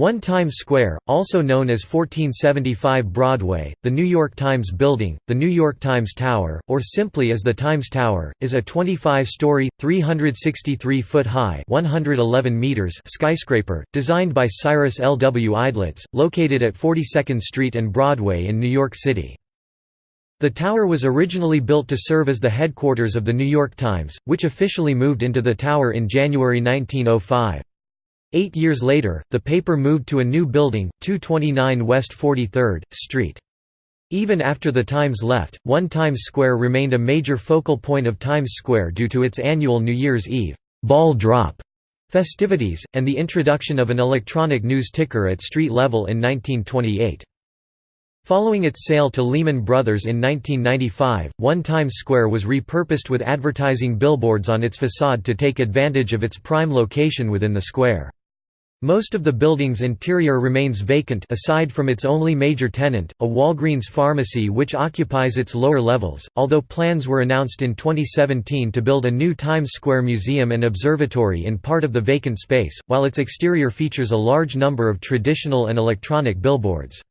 1 Times Square, also known as 1475 Broadway, the New York Times Building, the New York Times Tower, or simply as the Times Tower, is a 25-story, 363-foot-high skyscraper, designed by Cyrus L. W. Eidlitz, located at 42nd Street and Broadway in New York City. The tower was originally built to serve as the headquarters of The New York Times, which officially moved into the tower in January 1905. Eight years later, the paper moved to a new building, 229 West 43rd Street. Even after the Times left, One Times Square remained a major focal point of Times Square due to its annual New Year's Eve ball drop festivities, and the introduction of an electronic news ticker at street level in 1928. Following its sale to Lehman Brothers in 1995, One Times Square was repurposed with advertising billboards on its facade to take advantage of its prime location within the square. Most of the building's interior remains vacant aside from its only major tenant, a Walgreens pharmacy which occupies its lower levels, although plans were announced in 2017 to build a new Times Square museum and observatory in part of the vacant space, while its exterior features a large number of traditional and electronic billboards.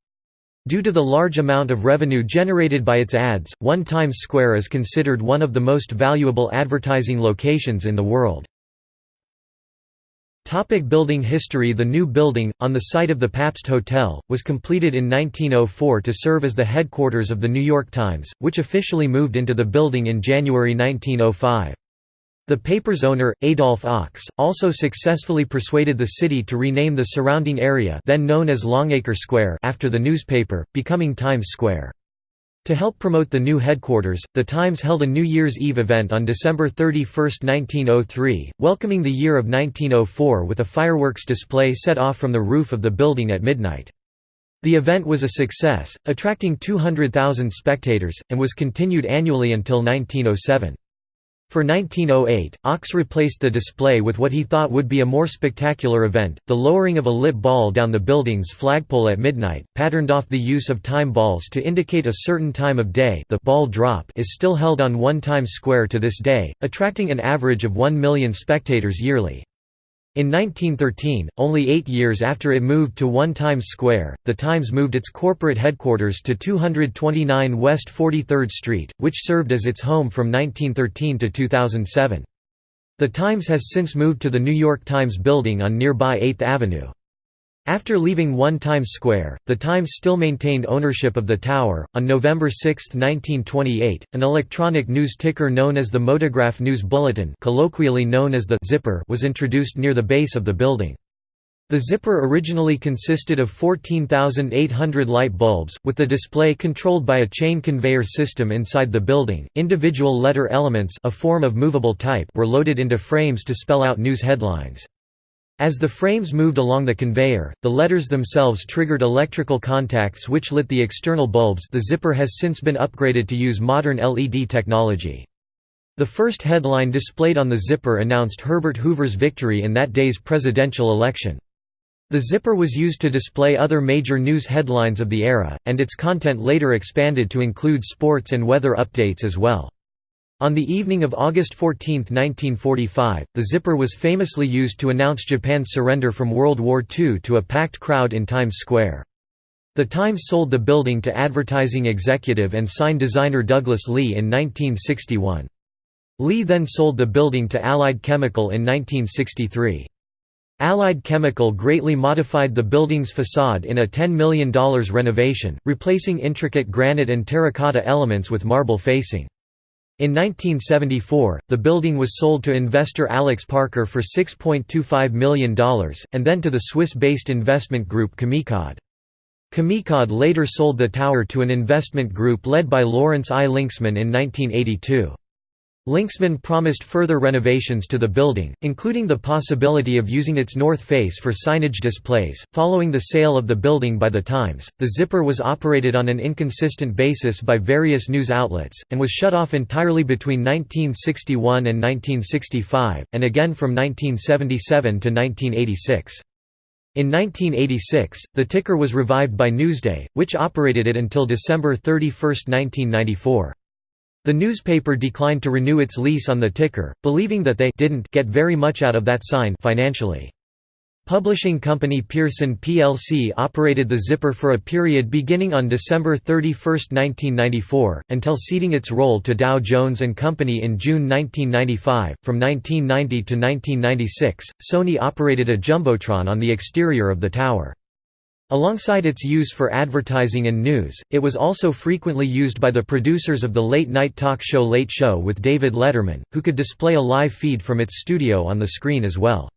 Due to the large amount of revenue generated by its ads, One Times Square is considered one of the most valuable advertising locations in the world. Topic building history The new building, on the site of the Pabst Hotel, was completed in 1904 to serve as the headquarters of The New York Times, which officially moved into the building in January 1905. The paper's owner, Adolph Ochs, also successfully persuaded the city to rename the surrounding area then known as Longacre Square after the newspaper, becoming Times Square. To help promote the new headquarters, The Times held a New Year's Eve event on December 31, 1903, welcoming the year of 1904 with a fireworks display set off from the roof of the building at midnight. The event was a success, attracting 200,000 spectators, and was continued annually until 1907. For 1908, Ochs replaced the display with what he thought would be a more spectacular event, the lowering of a lit ball down the building's flagpole at midnight, patterned off the use of time balls to indicate a certain time of day the ball drop is still held on One Times Square to this day, attracting an average of 1 million spectators yearly. In 1913, only eight years after it moved to One Times Square, The Times moved its corporate headquarters to 229 West 43rd Street, which served as its home from 1913 to 2007. The Times has since moved to the New York Times building on nearby 8th Avenue. After leaving One Times Square, the Times still maintained ownership of the tower. On November 6, 1928, an electronic news ticker known as the Motograph News Bulletin, colloquially known as the Zipper, was introduced near the base of the building. The zipper originally consisted of 14,800 light bulbs, with the display controlled by a chain conveyor system inside the building. Individual letter elements, a form of movable type, were loaded into frames to spell out news headlines. As the frames moved along the conveyor, the letters themselves triggered electrical contacts which lit the external bulbs the zipper has since been upgraded to use modern LED technology. The first headline displayed on the zipper announced Herbert Hoover's victory in that day's presidential election. The zipper was used to display other major news headlines of the era, and its content later expanded to include sports and weather updates as well. On the evening of August 14, 1945, the zipper was famously used to announce Japan's surrender from World War II to a packed crowd in Times Square. The Times sold the building to advertising executive and sign designer Douglas Leigh in 1961. Leigh then sold the building to Allied Chemical in 1963. Allied Chemical greatly modified the building's facade in a $10 million renovation, replacing intricate granite and terracotta elements with marble facing. In 1974, the building was sold to investor Alex Parker for $6.25 million, and then to the Swiss-based investment group Camicade. Camicade later sold the tower to an investment group led by Lawrence I. Linksman in 1982. Linksman promised further renovations to the building, including the possibility of using its north face for signage displays. Following the sale of the building by the Times, the zipper was operated on an inconsistent basis by various news outlets, and was shut off entirely between 1961 and 1965, and again from 1977 to 1986. In 1986, the ticker was revived by Newsday, which operated it until December 31, 1994. The newspaper declined to renew its lease on the ticker, believing that they didn't get very much out of that sign financially. Publishing company Pearson plc operated the Zipper for a period beginning on December 31, 1994, until ceding its role to Dow Jones Company in June 1995. From 1990 to 1996, Sony operated a jumbotron on the exterior of the tower. Alongside its use for advertising and news, it was also frequently used by the producers of the late-night talk show Late Show with David Letterman, who could display a live feed from its studio on the screen as well.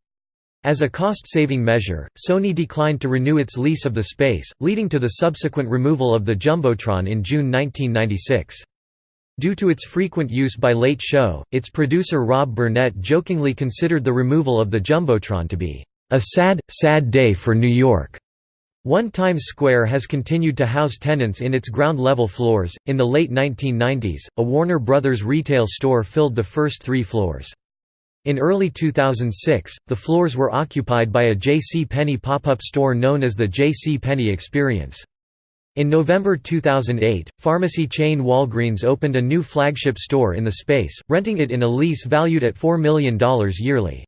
As a cost-saving measure, Sony declined to renew its lease of the space, leading to the subsequent removal of the Jumbotron in June 1996. Due to its frequent use by Late Show, its producer Rob Burnett jokingly considered the removal of the Jumbotron to be, "...a sad, sad day for New York." One Times Square has continued to house tenants in its ground-level floors. In the late 1990s, a Warner Brothers retail store filled the first three floors. In early 2006, the floors were occupied by a J.C. Penney pop-up store known as the J.C. Penney Experience. In November 2008, pharmacy chain Walgreens opened a new flagship store in the space, renting it in a lease valued at $4 million yearly.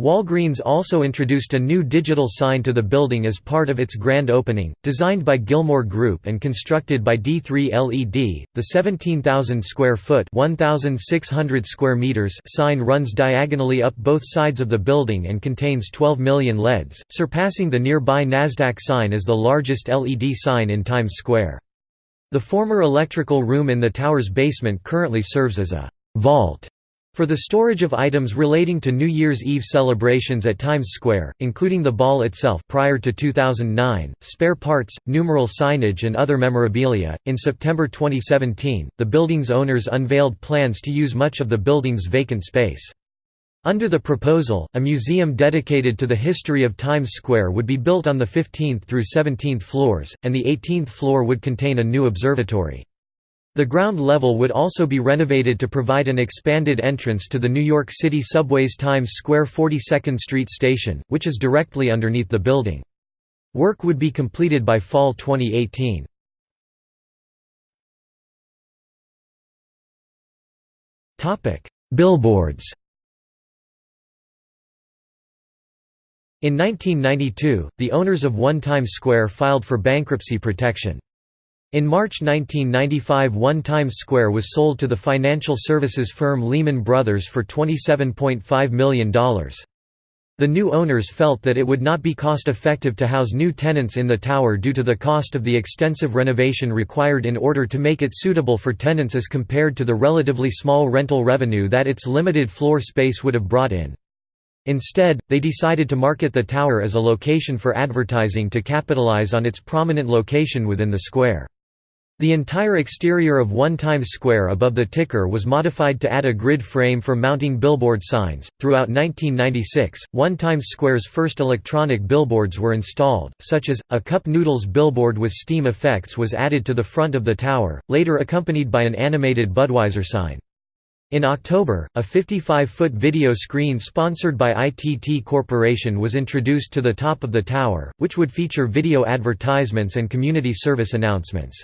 Walgreens also introduced a new digital sign to the building as part of its grand opening, designed by Gilmore Group and constructed by D3 LED. The 17,000 square foot (1,600 square meters) sign runs diagonally up both sides of the building and contains 12 million LEDs, surpassing the nearby Nasdaq sign as the largest LED sign in Times Square. The former electrical room in the tower's basement currently serves as a vault for the storage of items relating to New Year's Eve celebrations at Times Square, including the ball itself prior to 2009, spare parts, numeral signage and other memorabilia, in September 2017, the building's owners unveiled plans to use much of the building's vacant space. Under the proposal, a museum dedicated to the history of Times Square would be built on the 15th through 17th floors, and the 18th floor would contain a new observatory. The ground level would also be renovated to provide an expanded entrance to the New York City subway's Times Square 42nd Street station, which is directly underneath the building. Work would be completed by fall 2018. Billboards In 1992, the owners of One Times Square filed for bankruptcy protection. In March 1995 One Times Square was sold to the financial services firm Lehman Brothers for $27.5 million. The new owners felt that it would not be cost-effective to house new tenants in the tower due to the cost of the extensive renovation required in order to make it suitable for tenants as compared to the relatively small rental revenue that its limited floor space would have brought in. Instead, they decided to market the tower as a location for advertising to capitalize on its prominent location within the square. The entire exterior of One Times Square above the ticker was modified to add a grid frame for mounting billboard signs. Throughout 1996, One Times Square's first electronic billboards were installed, such as a cup noodles billboard with steam effects was added to the front of the tower, later accompanied by an animated Budweiser sign. In October, a 55-foot video screen sponsored by ITT Corporation was introduced to the top of the tower, which would feature video advertisements and community service announcements.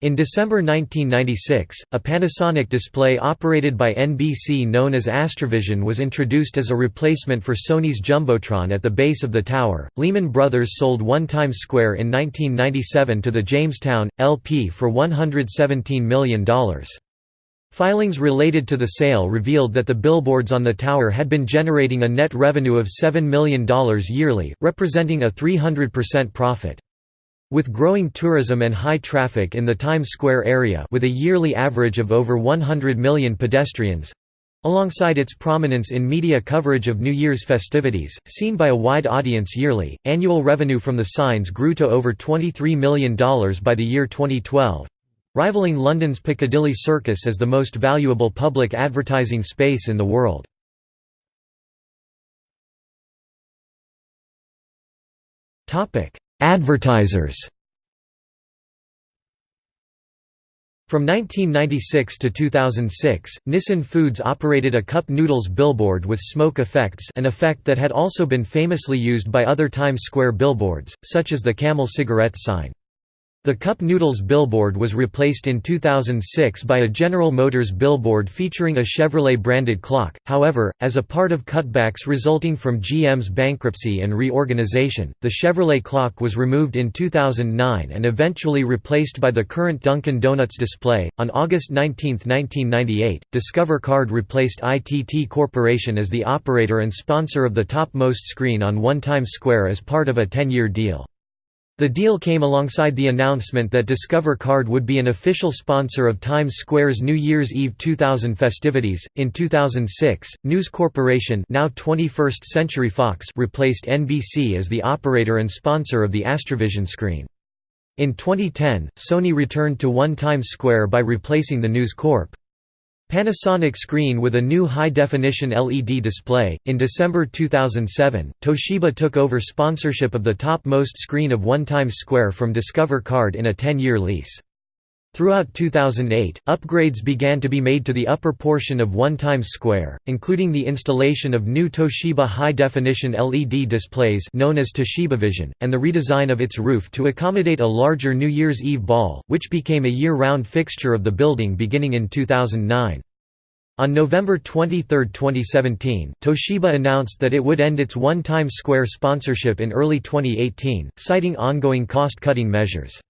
In December 1996, a Panasonic display operated by NBC known as Astrovision was introduced as a replacement for Sony's Jumbotron at the base of the tower. Lehman Brothers sold One Times Square in 1997 to the Jamestown, LP for $117 million. Filings related to the sale revealed that the billboards on the tower had been generating a net revenue of $7 million yearly, representing a 300% profit. With growing tourism and high traffic in the Times Square area with a yearly average of over 100 million pedestrians, Alongside its prominence in media coverage of New Year's festivities, seen by a wide audience yearly, annual revenue from the signs grew to over $23 million by the year 2012, rivaling London's Piccadilly Circus as the most valuable public advertising space in the world. Advertisers From 1996 to 2006, Nissin Foods operated a cup noodles billboard with smoke effects an effect that had also been famously used by other Times Square billboards, such as the Camel cigarette sign. The Cup Noodles billboard was replaced in 2006 by a General Motors billboard featuring a Chevrolet-branded clock, however, as a part of cutbacks resulting from GM's bankruptcy and reorganization, the Chevrolet clock was removed in 2009 and eventually replaced by the current Dunkin' Donuts display. On August 19, 1998, Discover Card replaced ITT Corporation as the operator and sponsor of the topmost screen on One Times Square as part of a 10-year deal. The deal came alongside the announcement that Discover Card would be an official sponsor of Times Square's New Year's Eve 2000 festivities. In 2006, News Corporation, now 21st Century Fox, replaced NBC as the operator and sponsor of the Astrovision screen. In 2010, Sony returned to One Times Square by replacing the News Corp. Panasonic screen with a new high-definition LED display. In December 2007, Toshiba took over sponsorship of the topmost screen of One Times Square from Discover Card in a 10-year lease. Throughout 2008, upgrades began to be made to the upper portion of One Times Square, including the installation of new Toshiba high-definition LED displays known as Toshiba Vision, and the redesign of its roof to accommodate a larger New Year's Eve ball, which became a year-round fixture of the building beginning in 2009. On November 23, 2017, Toshiba announced that it would end its One Times Square sponsorship in early 2018, citing ongoing cost-cutting measures.